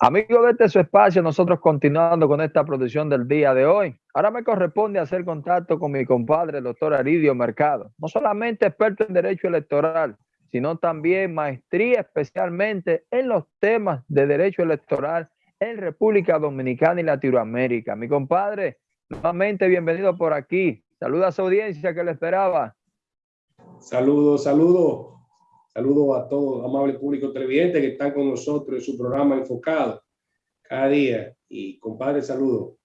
Amigos de este su espacio, nosotros continuando con esta producción del día de hoy. Ahora me corresponde hacer contacto con mi compadre, el doctor Aridio Mercado. No solamente experto en derecho electoral, sino también maestría especialmente en los temas de derecho electoral en República Dominicana y Latinoamérica. Mi compadre, nuevamente bienvenido por aquí. Saluda a su audiencia que le esperaba. Saludos, saludos. Saludo a todos, amable público televidente que están con nosotros en su programa enfocado cada día. Y compadre, saludo.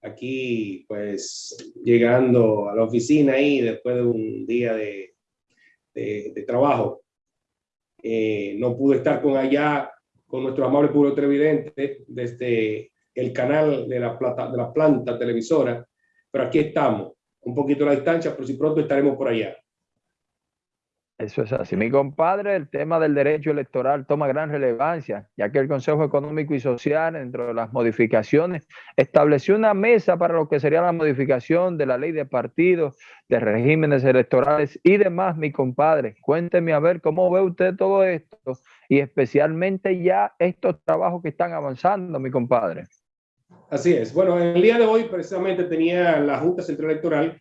Aquí, pues, llegando a la oficina ahí después de un día de, de, trabajo. Eh, no pude estar con allá, con nuestro amable público televidente, desde el canal de la, plata, de la planta televisora, pero aquí estamos, un poquito a la distancia, pero si pronto estaremos por allá. Eso es así. Mi compadre, el tema del derecho electoral toma gran relevancia, ya que el Consejo Económico y Social, dentro de las modificaciones, estableció una mesa para lo que sería la modificación de la ley de partidos, de regímenes electorales y demás, mi compadre. Cuénteme a ver cómo ve usted todo esto y especialmente ya estos trabajos que están avanzando, mi compadre. Así es. Bueno, el día de hoy precisamente tenía la Junta Central Electoral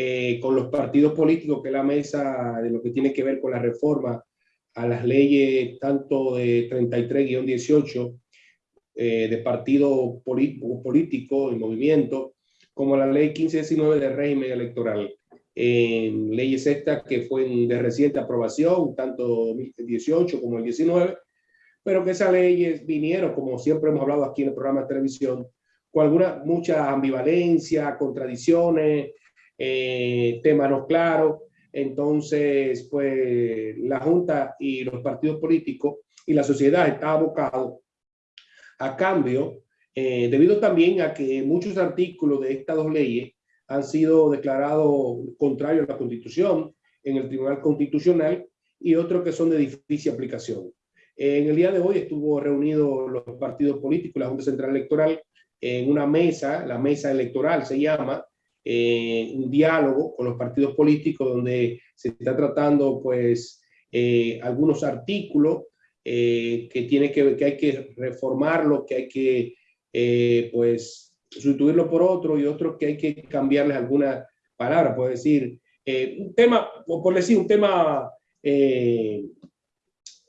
eh, con los partidos políticos, que es la mesa de lo que tiene que ver con la reforma a las leyes tanto de 33-18 eh, de partido político y movimiento, como la ley 1519 de régimen electoral. Leyes estas que fue de reciente aprobación, tanto 2018 como el 19, pero que esas leyes vinieron, como siempre hemos hablado aquí en el programa de televisión, con alguna, mucha ambivalencia, contradicciones, eh, temas no claros. Entonces, pues la Junta y los partidos políticos y la sociedad está abocado a cambio, eh, debido también a que muchos artículos de estas dos leyes han sido declarados contrarios a la Constitución en el Tribunal Constitucional y otros que son de difícil aplicación. En el día de hoy estuvo reunido los partidos políticos, la Junta Central Electoral, en una mesa, la mesa electoral se llama, eh, un diálogo con los partidos políticos donde se está tratando pues eh, algunos artículos eh, que tiene que que hay que reformarlo, que hay que pues sustituirlo por otro y otros que hay que cambiarles alguna palabra, puede decir, un tema, por decir, un tema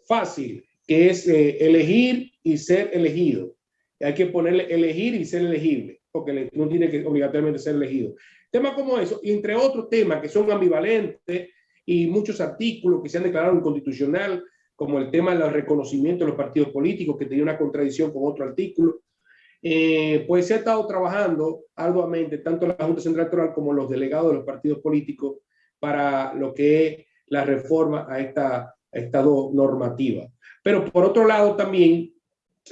fácil, que es elegir y ser elegido. Hay que ponerle elegir y ser elegible porque no tiene que obligatoriamente ser elegido. Temas como eso, entre otros temas que son ambivalentes y muchos artículos que se han declarado inconstitucional, como el tema del reconocimiento de los partidos políticos, que tenía una contradicción con otro artículo, eh, pues se ha estado trabajando arduamente, tanto la Junta Central Electoral como los delegados de los partidos políticos, para lo que es la reforma a esta, a esta normativa. Pero por otro lado también,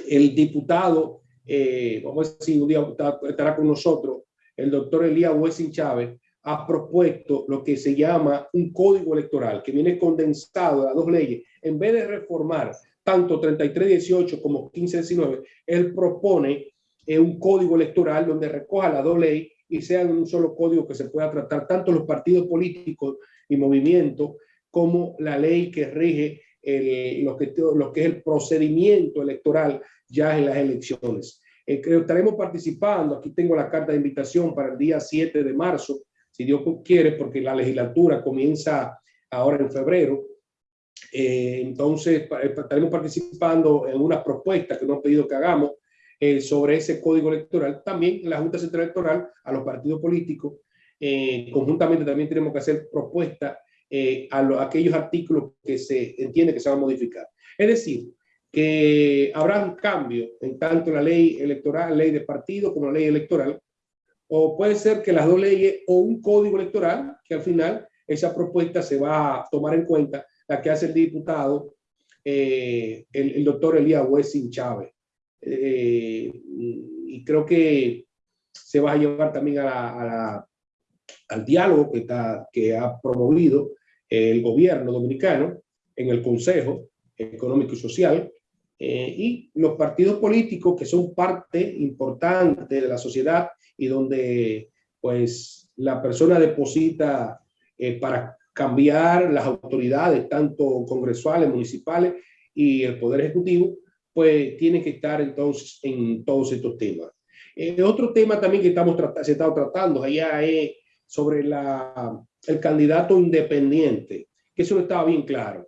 el diputado eh, vamos a decir, un día estará con nosotros, el doctor Elías Wessing Chávez, ha propuesto lo que se llama un código electoral, que viene condensado de las dos leyes. En vez de reformar tanto 3318 como 1519, él propone eh, un código electoral donde recoja las dos leyes y sea un solo código que se pueda tratar tanto los partidos políticos y movimientos como la ley que rige lo, que, lo que es el procedimiento electoral ya en las elecciones. Eh, estaremos participando, aquí tengo la carta de invitación para el día 7 de marzo, si Dios quiere, porque la legislatura comienza ahora en febrero. Eh, entonces, eh, estaremos participando en una propuesta que nos han pedido que hagamos eh, sobre ese código electoral. También la Junta Central Electoral, a los partidos políticos, conjuntamente también tenemos que hacer propuestas a, aquellos artículos que se entiende que se van a modificar. Es decir, que habrá un cambio en tanto la ley electoral, ley de partido como la ley electoral, o puede ser que las dos leyes o un código electoral, que al final esa propuesta se va a tomar en cuenta, la que hace el diputado, eh, el, doctor Elías Wessing Chávez. Eh, y creo que se va a llevar también al diálogo que, está, que ha promovido el gobierno dominicano en el Consejo Económico y Social, eh, y los partidos políticos que son parte importante de la sociedad y donde pues la persona deposita eh, para cambiar las autoridades, tanto congresuales, municipales y el Poder Ejecutivo, pues tiene que estar entonces en todos estos temas. Eh, otro tema también que estamos se está tratando allá es sobre el candidato independiente, que eso no estaba bien claro.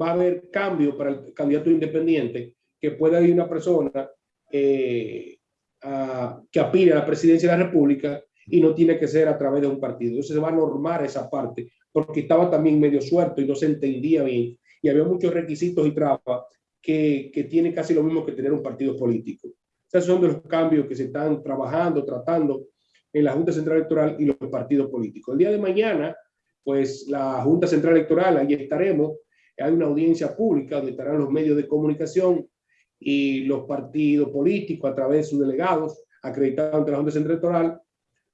Va a haber cambio para el candidato independiente, que pueda ir una persona eh, que aspire a la presidencia de la República y no tiene que ser a través de un partido. Entonces se va a normar esa parte, porque estaba también medio suelto y no se entendía bien. Y había muchos requisitos y trabas que, que tiene casi lo mismo que tener un partido político. Esos son los cambios que se están trabajando, tratando en la Junta Central Electoral y los partidos políticos. El día de mañana, pues la Junta Central Electoral, ahí estaremos, hay una audiencia pública donde estarán los medios de comunicación y los partidos políticos a través de sus delegados acreditados ante la Junta Central Electoral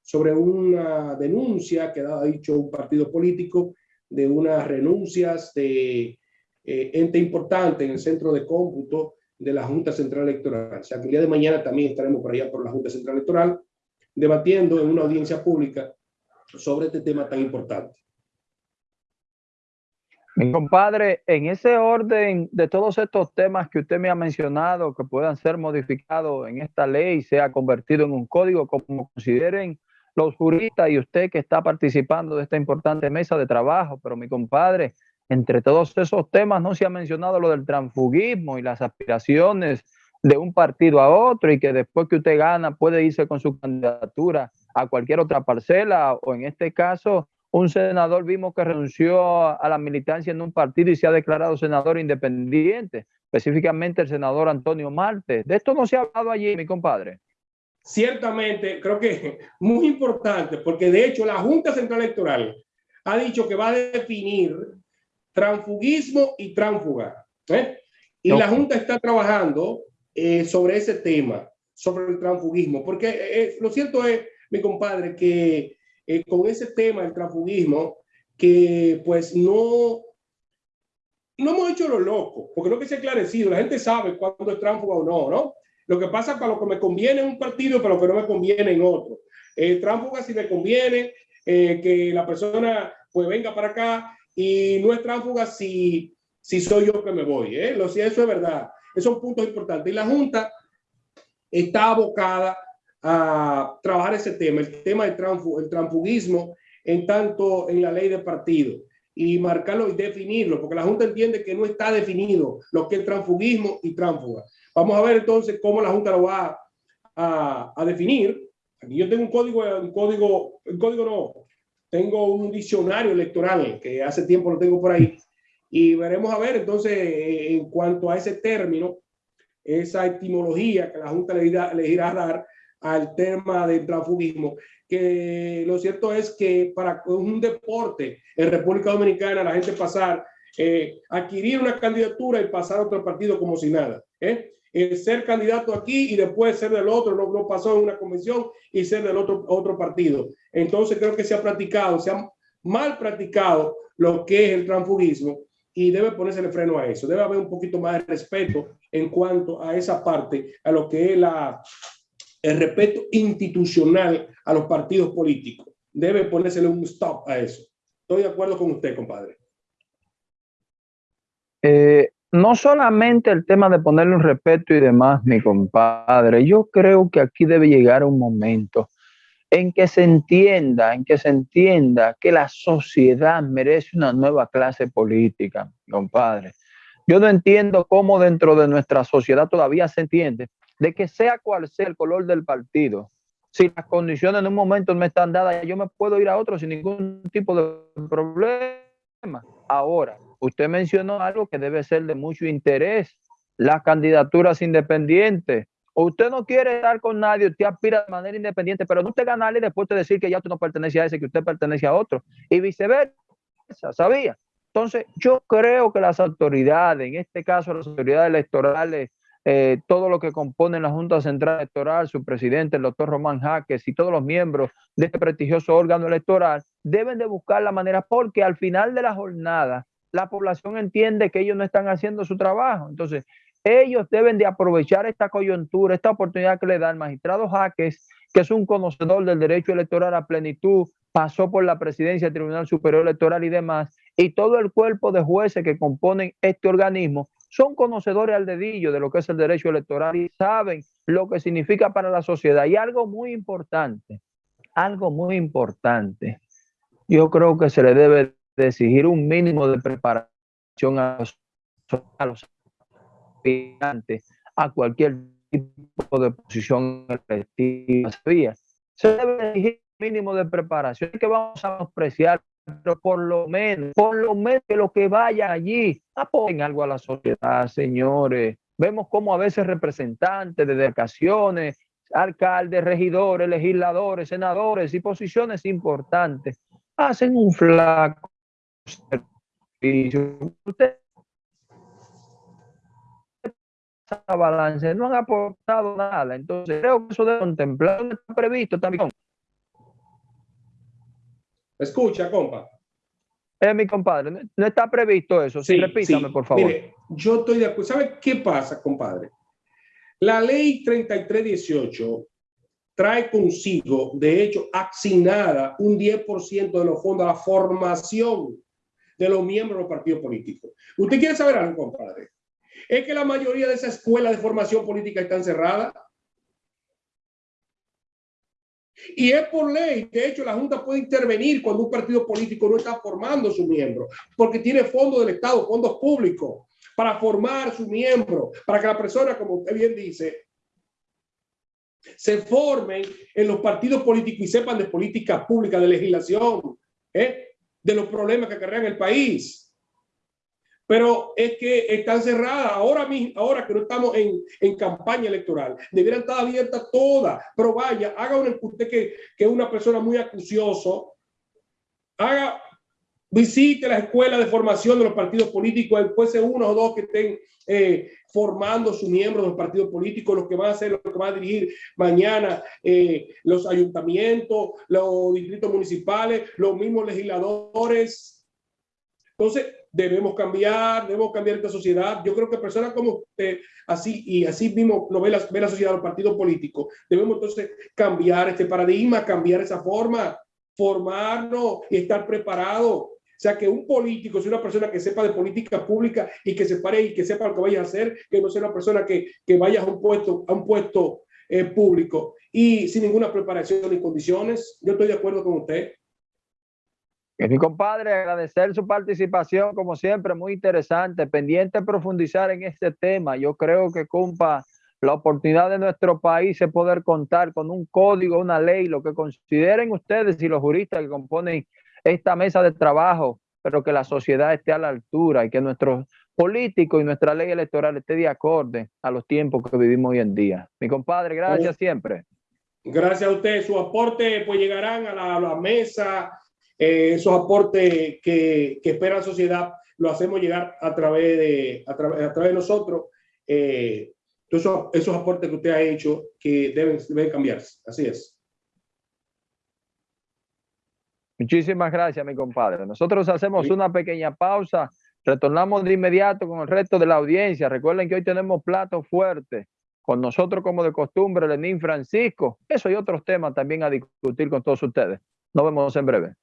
sobre una denuncia que ha dicho un partido político de unas renuncias de eh, ente importante en el centro de cómputo de la Junta Central Electoral. O sea, que el día de mañana también estaremos por allá por la Junta Central Electoral debatiendo en una audiencia pública sobre este tema tan importante. Mi compadre, en ese orden de todos estos temas que usted me ha mencionado, que puedan ser modificados en esta ley, sea convertido en un código, como consideren los juristas y usted que está participando de esta importante mesa de trabajo, pero mi compadre, entre todos esos temas no se ha mencionado lo del transfugismo y las aspiraciones de un partido a otro y que después que usted gana puede irse con su candidatura a cualquier otra parcela o en este caso un senador vimos que renunció a la militancia en un partido y se ha declarado senador independiente, específicamente el senador Antonio Marte. De esto no se ha hablado allí, mi compadre. Ciertamente, creo que muy importante, porque de hecho la Junta Central Electoral ha dicho que va a definir transfugismo y tránfuga. ¿eh? Y la Junta está trabajando eh, sobre ese tema, sobre el transfugismo, porque eh, lo cierto es, mi compadre, que con ese tema del transfugismo, que pues no, no hemos hecho lo loco, porque no que se ha esclarecido, la gente sabe cuándo es tránfuga o no, ¿no? Lo que pasa para lo que me conviene en un partido, pero lo que no me conviene en otro. El tránfuga si me conviene, que la persona pues venga para acá y no es tránsfuga si, si soy yo que me voy. ¿eh? Lo, si eso es verdad. Esos son puntos importantes. Y la Junta está abocada a trabajar ese tema, el tema del el transfugismo, en tanto en la ley de partido y marcarlo y definirlo, porque la Junta entiende que no está definido lo que es transfugismo y tránsfuga. Vamos a ver entonces cómo la Junta lo va a, a definir. Aquí yo tengo un código, un código, un código no, tengo un diccionario electoral que hace tiempo lo tengo por ahí y veremos a ver entonces en cuanto a ese término, esa etimología que la Junta le irá, le irá a dar al tema del transfugismo, que lo cierto es que para un deporte en República Dominicana la gente pasar, eh, adquirir una candidatura y pasar a otro partido como si nada. ¿eh? ser candidato aquí y después ser del otro, no, no, pasó en una convención y ser del otro, otro partido. Entonces creo que se ha practicado, se ha mal practicado lo que es el transfugismo y debe ponerse el freno a eso. Debe haber un poquito más de respeto en cuanto a esa parte, a lo que es la, el respeto institucional a los partidos políticos. Debe ponérsele un stop a eso. Estoy de acuerdo con usted, compadre. Eh, no solamente el tema de ponerle un respeto y demás, mi compadre, yo creo que aquí debe llegar un momento en que se entienda, en que se entienda que la sociedad merece una nueva clase política, compadre. Yo no entiendo cómo dentro de nuestra sociedad todavía se entiende de que sea cual sea el color del partido, si las condiciones en un momento no están dadas, yo me puedo ir a otro sin ningún tipo de problema. Ahora, usted mencionó algo que debe ser de mucho interés, las candidaturas independientes. Usted no quiere estar con nadie, usted aspira de manera independiente, pero no usted ganarle y después de decir que ya usted no pertenece a ese, que usted pertenece a otro, y viceversa, ¿sabía? Entonces, yo creo que las autoridades, en este caso las autoridades electorales, eh, todo lo que compone la Junta Central Electoral, su presidente, el doctor Román Jaques y todos los miembros de este prestigioso órgano electoral, deben de buscar la manera, porque al final de la jornada, la población entiende que ellos no están haciendo su trabajo. Entonces, ellos deben de aprovechar esta coyuntura, esta oportunidad que le da el magistrado Jaques, que es un conocedor del derecho electoral a plenitud, pasó por la presidencia del Tribunal Superior Electoral y demás, y todo el cuerpo de jueces que componen este organismo son conocedores al dedillo de lo que es el derecho electoral y saben lo que significa para la sociedad. Y algo muy importante, algo muy importante, yo creo que se le debe de exigir un mínimo de preparación a los aspirantes a cualquier tipo de posición electiva. Se debe exigir mínimo de preparación que vamos a apreciar pero por lo menos, por lo menos que los que vayan allí apoyen algo a la sociedad, señores. Vemos como a veces representantes de delegaciones, alcaldes, regidores, legisladores, senadores y posiciones importantes hacen un flaco servicio. Balance no han aportado nada. Entonces creo que eso debe contemplar, está previsto también Escucha, compa. Eh, mi compadre, no, está previsto eso. Sí, repítame, por favor. Mire, yo estoy de acuerdo. ¿Sabe qué pasa, compadre? La ley 3318 trae consigo, de hecho, asignada un 10% de los fondos a la formación de los miembros de los partidos políticos. ¿Usted quiere saber algo, compadre? Es que la mayoría de esas escuelas de formación política están cerradas y es por ley. De hecho, la Junta puede intervenir cuando un partido político no está formando su miembro, porque tiene fondos del Estado, fondos públicos, para formar su miembro, para que la persona, como usted bien dice, se formen en los partidos políticos y sepan de política pública, de legislación, ¿eh? de los problemas que acarrean el país pero es que están cerradas ahora mismo, ahora que no estamos en, en campaña electoral, debieran estar abiertas todas, pero vaya, haga un usted que, es una persona muy acucioso, haga, visite la escuela de formación de los partidos políticos, después de uno o dos que estén eh, formando sus miembros de los partidos políticos, los que van a hacer, los que van a dirigir mañana eh, los ayuntamientos, los distritos municipales, los mismos legisladores. Entonces, debemos cambiar, debemos cambiar esta sociedad. Yo creo que personas como usted, así y así mismo lo ve la, ve la sociedad, los partidos políticos, debemos entonces cambiar este paradigma, cambiar esa forma, formarnos y estar preparados. O sea, que un político sea una persona que sepa de política pública y que se pare y que sepa lo que vaya a hacer, que no sea una persona que, que vaya a un puesto, a un puesto eh, público y sin ninguna preparación ni condiciones. Yo estoy de acuerdo con usted. Mi compadre, agradecer su participación, como siempre, muy interesante, pendiente de profundizar en este tema. Yo creo que, compa, la oportunidad de nuestro país es poder contar con un código, una ley, lo que consideren ustedes y los juristas que componen esta mesa de trabajo, pero que la sociedad esté a la altura y que nuestros políticos y nuestra ley electoral esté de acorde a los tiempos que vivimos hoy en día. Mi compadre, gracias siempre. Gracias a usted. Su aporte pues llegarán a la, a la mesa eh, esos aportes que, que, espera la sociedad lo hacemos llegar a través de, a, través de nosotros. Eh, esos, esos aportes que usted ha hecho que deben, deben cambiarse. Así es. Muchísimas gracias, mi compadre. Nosotros hacemos una pequeña pausa. Retornamos de inmediato con el resto de la audiencia. Recuerden que hoy tenemos plato fuerte. Con nosotros, como de costumbre, Lenín Francisco. Eso y otros temas también a discutir con todos ustedes. Nos vemos en breve.